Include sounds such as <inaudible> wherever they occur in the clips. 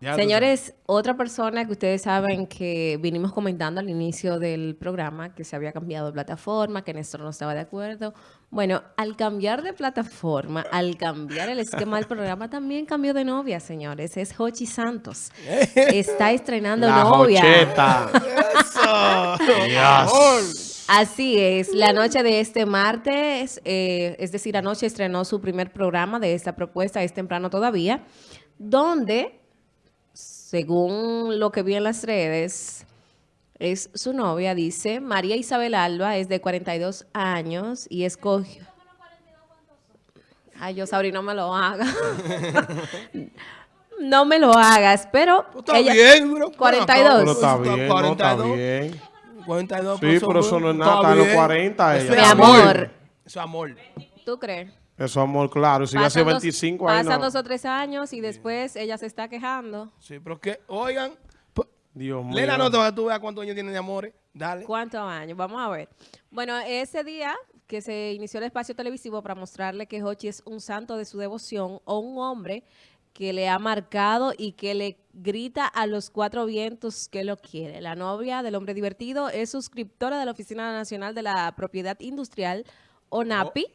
Señores, otra persona que ustedes saben que vinimos comentando al inicio del programa que se había cambiado de plataforma, que Néstor no estaba de acuerdo. Bueno, al cambiar de plataforma, al cambiar el esquema del programa, también cambió de novia, señores. Es Hochi Santos. <laughs> Está estrenando La novia. Jocheta. <laughs> Dios. Así es, la noche de este martes, eh, es decir, anoche estrenó su primer programa de esta propuesta, es temprano todavía, donde, según lo que vi en las redes, es su novia, dice, María Isabel Alba, es de 42 años y escogió... Ay, yo, Sabri, no me lo haga. <laughs> no me lo hagas, pero... Está ella- bien, bro. 42. Pero está bien, no está 42. bien. 42 Sí, pero eso no es nada, está en los 40 Eso ella. es Mi amor. Eso es amor. ¿Tú crees? Eso amor, claro. Si sido 25 ahí pasan no. dos o tres años y después ella se está quejando. Sí, pero que, oigan, Dios mío. lee la nota tú veas cuántos años tiene de amores. Dale. ¿Cuántos años? Vamos a ver. Bueno, ese día que se inició el espacio televisivo para mostrarle que Hochi es un santo de su devoción o un hombre que le ha marcado y que le grita a los cuatro vientos que lo quiere. La novia del hombre divertido es suscriptora de la Oficina Nacional de la Propiedad Industrial, ONAPI,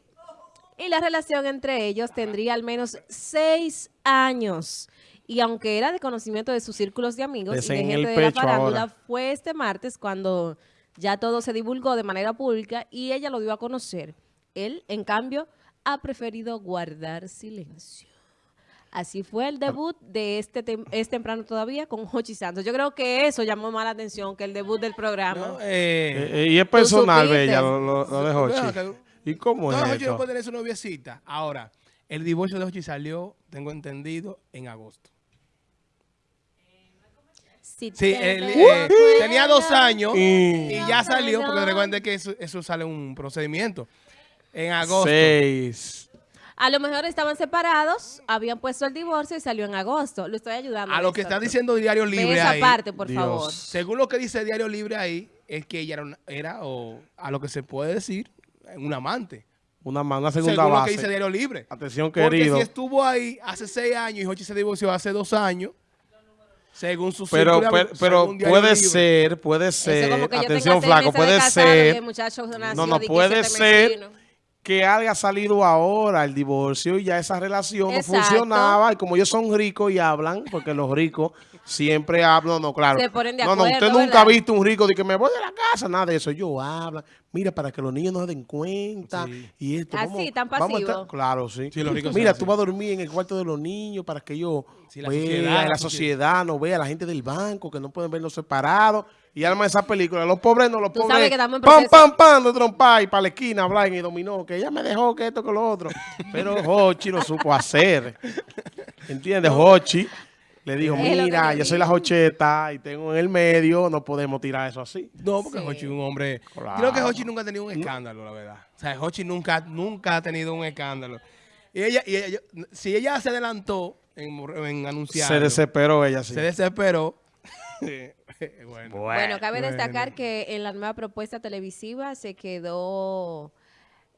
y la relación entre ellos tendría al menos seis años. Y aunque era de conocimiento de sus círculos de amigos y de en gente de la farándula, ahora. fue este martes cuando ya todo se divulgó de manera pública y ella lo dio a conocer. Él, en cambio, ha preferido guardar silencio. Así fue el debut de este tem- es temprano todavía con Hochi Santos. Yo creo que eso llamó más la atención que el debut del programa. ¿no? Eh, Eh, eh, y es personal. Bella, lo, lo- lo de Hochi. ¿Y cómo no, es Jochi esto? no puede tener su noviecita. Ahora, el divorcio de Hochi salió, tengo entendido, en agosto. Si Sí, él, recuerdas- eh, tenía dos años Y- y ya salió, porque recuerden que eso, eso sale un procedimiento. En agosto. Seis. A lo mejor estaban separados, habían puesto el divorcio y salió en agosto. Lo estoy ayudando. A lo que está diciendo Diario Libre esa ahí, parte, por Dios. favor. según lo que dice Diario Libre ahí, es que ella era, una- era o a lo que se puede decir, un amante. Una, una segunda según lo que base. dice Diario Libre. Atención, Porque querido. si estuvo ahí hace seis años y Jochi se divorció hace dos años, según su Pero, círculo pero, según puede Libre. ser, puede ser, atención flaco, puede ser, no, no, puede ser que haya salido ahora el divorcio y ya esa relación Exacto. no funcionaba y como ellos son ricos y hablan, porque los ricos siempre hablan, no, claro. Se ponen de no, no, usted nunca ha visto un rico de que me voy de la casa, nada de eso, ellos hablan, mira, para que los niños no se den cuenta Sí. y esto. Así, vamos- tan vamos a estar- pasivo. claro, sí. Sí, los ricos mira, tú así. vas a dormir en el cuarto de los niños para que ellos Sí, la vean, sociedad, la, sociedad no vea, la gente del banco que no pueden verlos separados y arma esa película. Los pobres no, los Tú pobres. sabes que estamos en pam, proceso. pam, pam, de trompar y para la esquina hablar y dominó, que ella me dejó que esto, que lo otro. Pero <laughs> Hochi lo supo hacer. ¿Entiendes? Hochi le dijo, mira, yo soy la Jocheta y tengo en el medio, no podemos tirar eso así. No, porque Sí. Hochi es un hombre. Claro. Creo que Hochi nunca ha tenido un escándalo, la verdad. O sea, Hochi nunca, nunca ha tenido un escándalo. Y ella, y ella- si ella se adelantó en, en anunciar. Se desesperó ella, sí. Se desesperó. <laughs> <laughs> bueno. Bueno, cabe bueno. destacar que en la nueva propuesta televisiva se quedó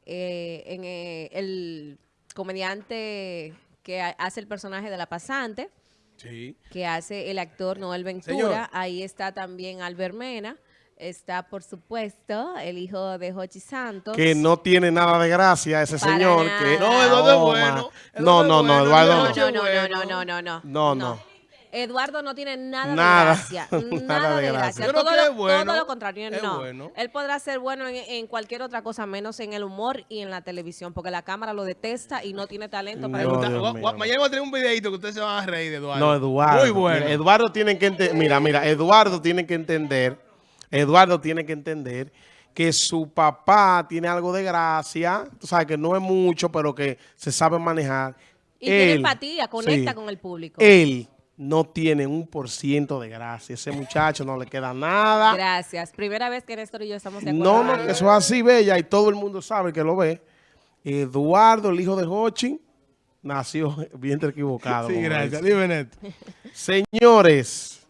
eh, en eh, el comediante que ha- hace el personaje de la pasante, Sí. que hace el actor Noel Ventura. Señor. Ahí está también Albert Mena. Está, por supuesto, el hijo de Jochi Santos. Que no tiene nada de gracia ese Para señor. nada. Que No, Eduardo es bueno. No, no, no, Eduardo No, no. No, no, no, no, no. No, no. Eduardo no tiene nada, Nada. de gracia. <laughs> Nada Nada, de gracia. Todo, que lo, es bueno. todo lo contrario, Es no. bueno. Él podrá ser bueno en, en cualquier otra cosa, menos en el humor y en la televisión, porque la cámara lo detesta y no tiene talento para No. Dios mío. Mañana voy a tener un videito que ustedes se van a reír de Eduardo. No, Eduardo. Muy bueno. Eduardo tiene que entender. Mira, mira, Eduardo tiene que entender. Eduardo tiene que entender que su papá tiene algo de gracia. Tú sabes que no es mucho, pero que se sabe manejar. Y tiene empatía, conecta sí, con el público. Él no tiene un por ciento de gracia. Ese muchacho no le queda nada. Gracias. Primera vez que Néstor y yo estamos de acuerdo. No, no, eso es así, bella, y todo el mundo sabe que lo ve. Eduardo, el hijo de Hochi, nació <laughs> bien equivocado. Sí, gracias. Dime. Señores.